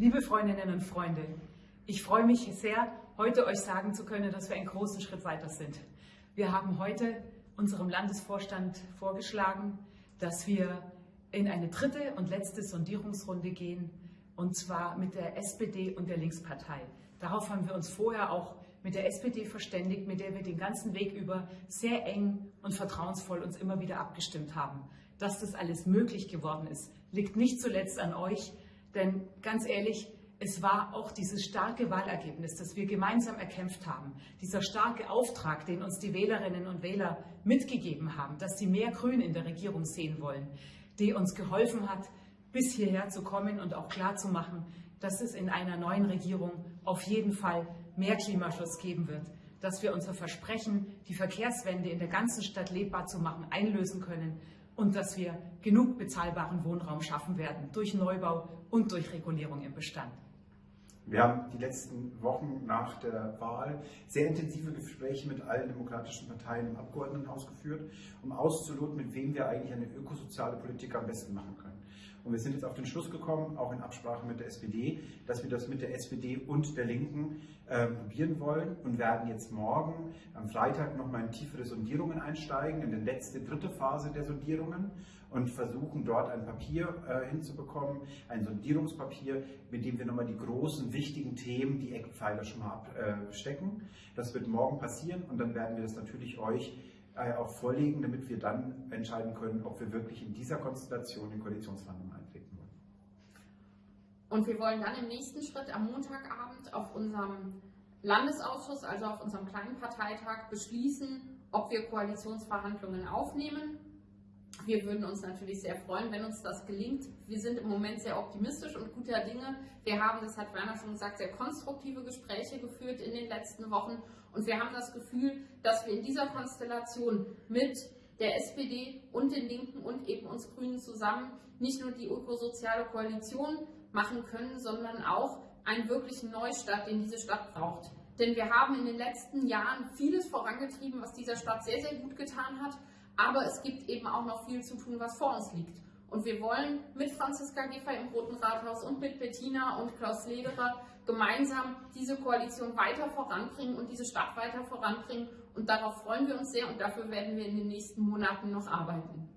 Liebe Freundinnen und Freunde, ich freue mich sehr, heute euch sagen zu können, dass wir einen großen Schritt weiter sind. Wir haben heute unserem Landesvorstand vorgeschlagen, dass wir in eine dritte und letzte Sondierungsrunde gehen, und zwar mit der SPD und der Linkspartei. Darauf haben wir uns vorher auch mit der SPD verständigt, mit der wir den ganzen Weg über sehr eng und vertrauensvoll uns immer wieder abgestimmt haben. Dass das alles möglich geworden ist, liegt nicht zuletzt an euch, denn ganz ehrlich, es war auch dieses starke Wahlergebnis, das wir gemeinsam erkämpft haben, dieser starke Auftrag, den uns die Wählerinnen und Wähler mitgegeben haben, dass sie mehr Grün in der Regierung sehen wollen, die uns geholfen hat, bis hierher zu kommen und auch klarzumachen, dass es in einer neuen Regierung auf jeden Fall mehr Klimaschutz geben wird, dass wir unser Versprechen, die Verkehrswende in der ganzen Stadt lebbar zu machen, einlösen können und dass wir genug bezahlbaren Wohnraum schaffen werden durch Neubau und durch Regulierung im Bestand. Wir haben die letzten Wochen nach der Wahl sehr intensive Gespräche mit allen demokratischen Parteien im Abgeordnetenhaus geführt, um auszuloten, mit wem wir eigentlich eine ökosoziale Politik am besten machen können. Und wir sind jetzt auf den Schluss gekommen, auch in Absprache mit der SPD, dass wir das mit der SPD und der Linken äh, probieren wollen und werden jetzt morgen am Freitag nochmal in tiefere Sondierungen einsteigen, in die letzte, dritte Phase der Sondierungen und versuchen dort ein Papier äh, hinzubekommen, ein Sondierungspapier, mit dem wir nochmal die großen, wichtigen Themen, die Eckpfeiler schon mal abstecken. Das wird morgen passieren und dann werden wir das natürlich euch auch vorlegen, damit wir dann entscheiden können, ob wir wirklich in dieser Konstellation in Koalitionsverhandlungen eintreten wollen. Und wir wollen dann im nächsten Schritt am Montagabend auf unserem Landesausschuss, also auf unserem kleinen Parteitag, beschließen, ob wir Koalitionsverhandlungen aufnehmen. Wir würden uns natürlich sehr freuen, wenn uns das gelingt. Wir sind im Moment sehr optimistisch und guter Dinge. Wir haben, das hat Werner schon gesagt, sehr konstruktive Gespräche geführt in den letzten Wochen und wir haben das Gefühl, dass wir in dieser Konstellation mit der SPD und den Linken und eben uns Grünen zusammen nicht nur die ökosoziale Koalition machen können, sondern auch einen wirklichen Neustart, den diese Stadt braucht. Denn wir haben in den letzten Jahren vieles vorangetrieben, was dieser Stadt sehr, sehr gut getan hat. Aber es gibt eben auch noch viel zu tun, was vor uns liegt. Und wir wollen mit Franziska Giffey im Roten Rathaus und mit Bettina und Klaus Lederer gemeinsam diese Koalition weiter voranbringen und diese Stadt weiter voranbringen. Und darauf freuen wir uns sehr und dafür werden wir in den nächsten Monaten noch arbeiten.